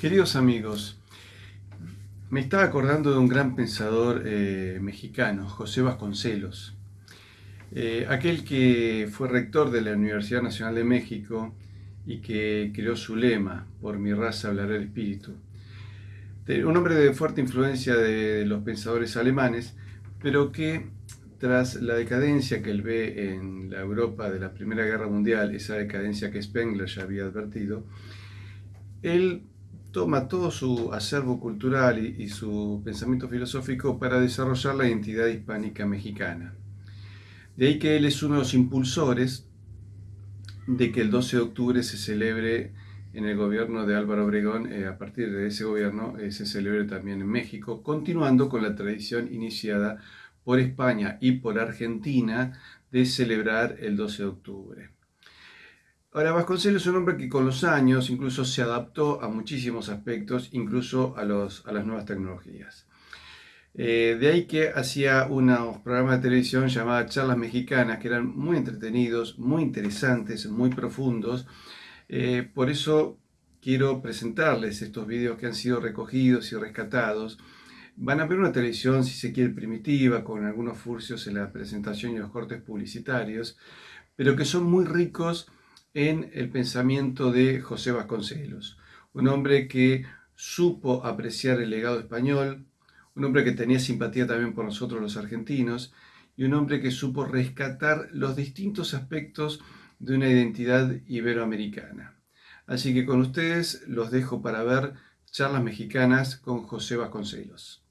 Queridos amigos, me estaba acordando de un gran pensador eh, mexicano, José Vasconcelos, eh, aquel que fue rector de la Universidad Nacional de México y que creó su lema, por mi raza hablará el espíritu. Un hombre de fuerte influencia de los pensadores alemanes, pero que tras la decadencia que él ve en la Europa de la Primera Guerra Mundial, esa decadencia que Spengler ya había advertido, él toma todo su acervo cultural y, su pensamiento filosófico para desarrollar la identidad hispánica mexicana. De ahí que él es uno de los impulsores de que el 12 de octubre se celebre en el gobierno de Álvaro Obregón, eh, a partir de ese gobierno eh, se celebre también en México, continuando con la tradición iniciada por España y por Argentina de celebrar el 12 de octubre. Ahora, Vasconcelos es un hombre que con los años incluso se adaptó a muchísimos aspectos, incluso a, los, a las nuevas tecnologías. Eh, de ahí que hacía unos programas de televisión llamados Charlas Mexicanas, que eran muy entretenidos, muy interesantes, muy profundos. Eh, por eso quiero presentarles estos videos que han sido recogidos y rescatados. Van a ver una televisión, si se quiere, primitiva, con algunos furcios en la presentación y los cortes publicitarios, pero que son muy ricos en el pensamiento de José Vasconcelos, un hombre que supo apreciar el legado español, un hombre que tenía simpatía también por nosotros los argentinos, y un hombre que supo rescatar los distintos aspectos de una identidad iberoamericana. Así que con ustedes los dejo para ver charlas mexicanas con José Vasconcelos.